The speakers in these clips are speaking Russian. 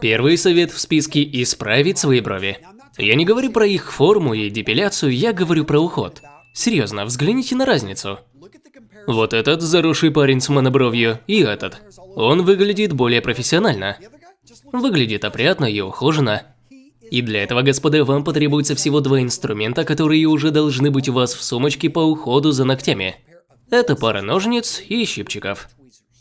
Первый совет в списке – исправить свои брови. Я не говорю про их форму и депиляцию, я говорю про уход. Серьезно, взгляните на разницу. Вот этот заросший парень с монобровью и этот. Он выглядит более профессионально. Выглядит опрятно и ухоженно. И для этого, господа, вам потребуется всего два инструмента, которые уже должны быть у вас в сумочке по уходу за ногтями. Это пара ножниц и щипчиков.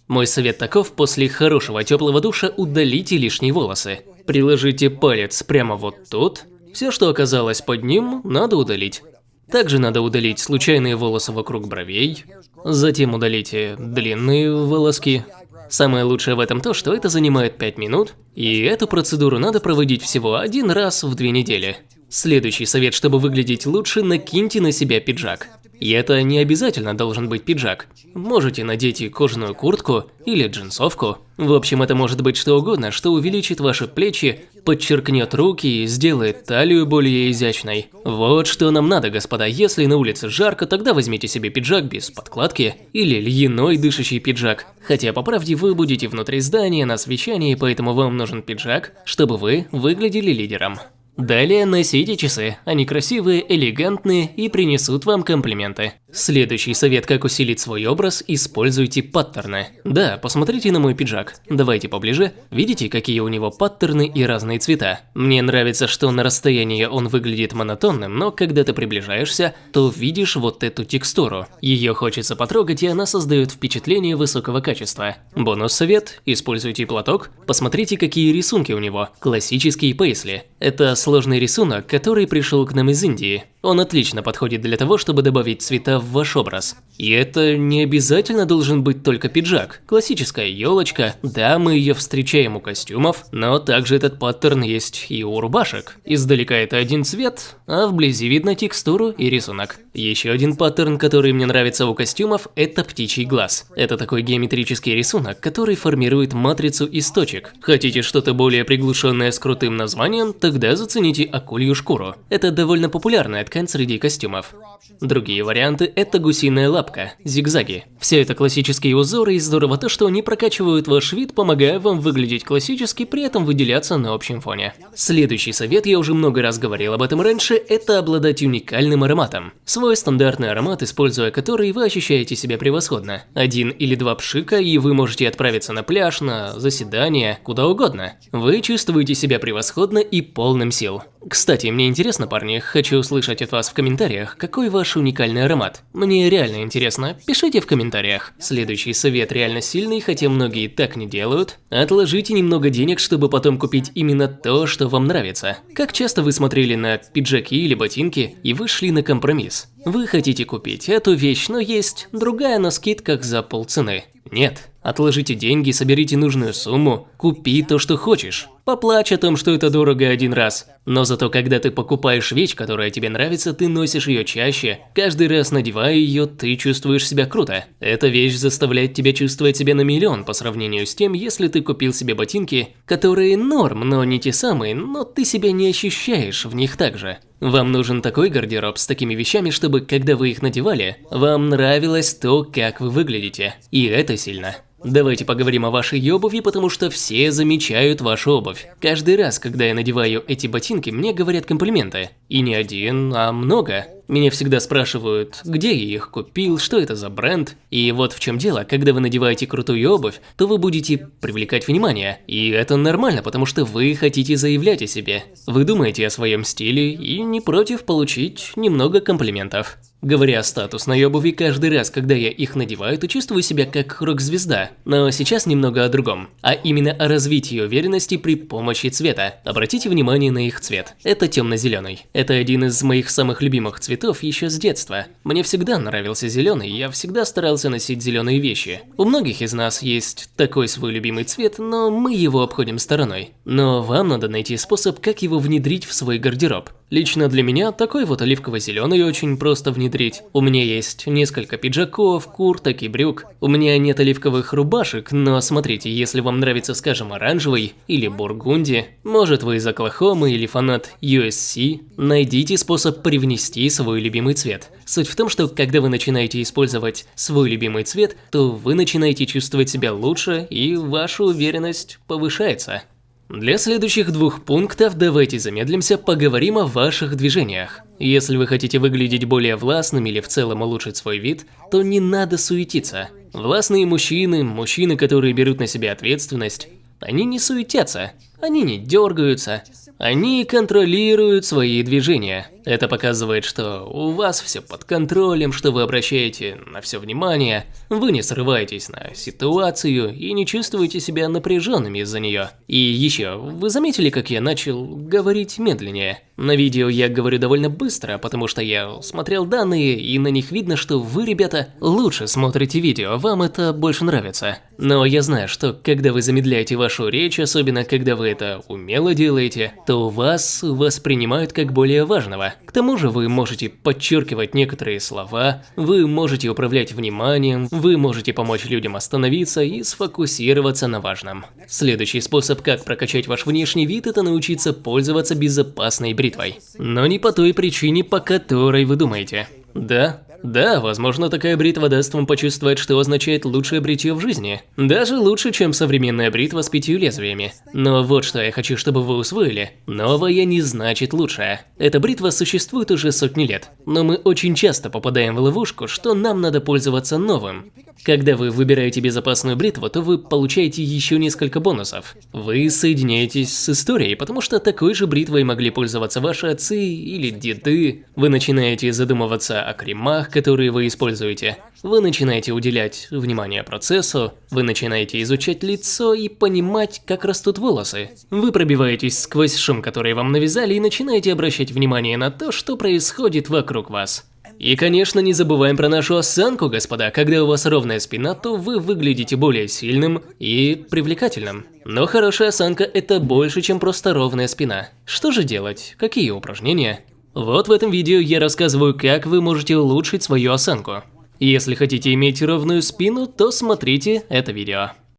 Мой совет таков, после хорошего теплого душа удалите лишние волосы. Приложите палец прямо вот тут. Все, что оказалось под ним, надо удалить. Также надо удалить случайные волосы вокруг бровей. Затем удалите длинные волоски. Самое лучшее в этом то, что это занимает 5 минут, и эту процедуру надо проводить всего один раз в две недели. Следующий совет, чтобы выглядеть лучше, накиньте на себя пиджак. И это не обязательно должен быть пиджак. Можете надеть и кожаную куртку или джинсовку. В общем, это может быть что угодно, что увеличит ваши плечи, подчеркнет руки и сделает талию более изящной. Вот что нам надо, господа. Если на улице жарко, тогда возьмите себе пиджак без подкладки или льняной дышащий пиджак. Хотя, по правде, вы будете внутри здания на совещании, поэтому вам нужен пиджак, чтобы вы выглядели лидером. Далее носите часы, они красивые, элегантные и принесут вам комплименты. Следующий совет, как усилить свой образ, используйте паттерны. Да, посмотрите на мой пиджак. Давайте поближе. Видите, какие у него паттерны и разные цвета? Мне нравится, что на расстоянии он выглядит монотонным, но когда ты приближаешься, то видишь вот эту текстуру. Ее хочется потрогать, и она создает впечатление высокого качества. Бонус совет – используйте платок. Посмотрите, какие рисунки у него. Классические пейсли. Это сложный рисунок, который пришел к нам из Индии. Он отлично подходит для того, чтобы добавить цвета в ваш образ. И это не обязательно должен быть только пиджак. Классическая елочка, да, мы ее встречаем у костюмов, но также этот паттерн есть и у рубашек. Издалека это один цвет, а вблизи видно текстуру и рисунок. Еще один паттерн, который мне нравится у костюмов, это птичий глаз. Это такой геометрический рисунок, который формирует матрицу из точек. Хотите что-то более приглушенное с крутым названием, тогда зацените акулью шкуру. Это довольно популярная ткань среди костюмов. Другие варианты – это гусиная лапка, зигзаги. Все это классические узоры, и здорово то, что они прокачивают ваш вид, помогая вам выглядеть классически, при этом выделяться на общем фоне. Следующий совет, я уже много раз говорил об этом раньше, это обладать уникальным ароматом. Свой стандартный аромат, используя который вы ощущаете себя превосходно. Один или два пшика, и вы можете отправиться на пляж, на заседание, куда угодно. Вы чувствуете себя превосходно и полным сил. Кстати, мне интересно, парни, хочу услышать от вас в комментариях, какой ваш уникальный аромат. Мне реально интересно, пишите в комментариях. Следующий совет реально сильный, хотя многие так не делают. Отложите немного денег, чтобы потом купить именно то, что вам нравится. Как часто вы смотрели на пиджаки или ботинки и вышли на компромисс? Вы хотите купить эту вещь, но есть другая на скидках за полцены. Нет. Отложите деньги, соберите нужную сумму, купи то, что хочешь. Поплачь о том, что это дорого один раз. Но зато когда ты покупаешь вещь, которая тебе нравится, ты носишь ее чаще. Каждый раз надевая ее, ты чувствуешь себя круто. Эта вещь заставляет тебя чувствовать себя на миллион по сравнению с тем, если ты купил себе ботинки, которые норм, но не те самые, но ты себя не ощущаешь в них так же. Вам нужен такой гардероб с такими вещами, чтобы, когда вы их надевали, вам нравилось то, как вы выглядите. И это сильно. Давайте поговорим о вашей обуви, потому что все замечают вашу обувь. Каждый раз, когда я надеваю эти ботинки, мне говорят комплименты. И не один, а много. Меня всегда спрашивают, где я их купил, что это за бренд. И вот в чем дело, когда вы надеваете крутую обувь, то вы будете привлекать внимание. И это нормально, потому что вы хотите заявлять о себе. Вы думаете о своем стиле и не против получить немного комплиментов. Говоря о статусной обуви, каждый раз, когда я их надеваю, то чувствую себя как рок-звезда. Но сейчас немного о другом, а именно о развитии уверенности при помощи цвета. Обратите внимание на их цвет. Это темно-зеленый. Это один из моих самых любимых цветов еще с детства. Мне всегда нравился зеленый, я всегда старался носить зеленые вещи. У многих из нас есть такой свой любимый цвет, но мы его обходим стороной. Но вам надо найти способ, как его внедрить в свой гардероб. Лично для меня такой вот оливково-зеленый очень просто внедрить. У меня есть несколько пиджаков, курток и брюк. У меня нет оливковых рубашек, но смотрите, если вам нравится, скажем, оранжевый или бургунди, может вы из Оклахомы или фанат USC, найдите способ привнести свой любимый цвет. Суть в том, что когда вы начинаете использовать свой любимый цвет, то вы начинаете чувствовать себя лучше и ваша уверенность повышается. Для следующих двух пунктов давайте замедлимся, поговорим о ваших движениях. Если вы хотите выглядеть более властным или в целом улучшить свой вид, то не надо суетиться. Властные мужчины, мужчины, которые берут на себя ответственность, они не суетятся, они не дергаются, они контролируют свои движения. Это показывает, что у вас все под контролем, что вы обращаете на все внимание, вы не срываетесь на ситуацию и не чувствуете себя напряженными из-за нее. И еще, вы заметили, как я начал говорить медленнее? На видео я говорю довольно быстро, потому что я смотрел данные, и на них видно, что вы, ребята, лучше смотрите видео, вам это больше нравится. Но я знаю, что когда вы замедляете вашу речь, особенно когда вы это умело делаете, то вас воспринимают как более важного. К тому же вы можете подчеркивать некоторые слова, вы можете управлять вниманием, вы можете помочь людям остановиться и сфокусироваться на важном. Следующий способ, как прокачать ваш внешний вид, это научиться пользоваться безопасной бритвой. Но не по той причине, по которой вы думаете. Да, да, возможно, такая бритва даст вам почувствовать, что означает лучшее бритье в жизни. Даже лучше, чем современная бритва с пятью лезвиями. Но вот что я хочу, чтобы вы усвоили. Новая не значит лучшая. Эта бритва существует уже сотни лет. Но мы очень часто попадаем в ловушку, что нам надо пользоваться новым. Когда вы выбираете безопасную бритву, то вы получаете еще несколько бонусов. Вы соединяетесь с историей, потому что такой же бритвой могли пользоваться ваши отцы или деды. Вы начинаете задумываться о кремах, которые вы используете. Вы начинаете уделять внимание процессу, вы начинаете изучать лицо и понимать, как растут волосы. Вы пробиваетесь сквозь шум, который вам навязали, и начинаете обращать внимание на то, что происходит вокруг вас. И, конечно, не забываем про нашу осанку, господа. Когда у вас ровная спина, то вы выглядите более сильным и привлекательным. Но хорошая осанка – это больше, чем просто ровная спина. Что же делать? Какие упражнения? Вот в этом видео я рассказываю, как вы можете улучшить свою осанку. Если хотите иметь ровную спину, то смотрите это видео.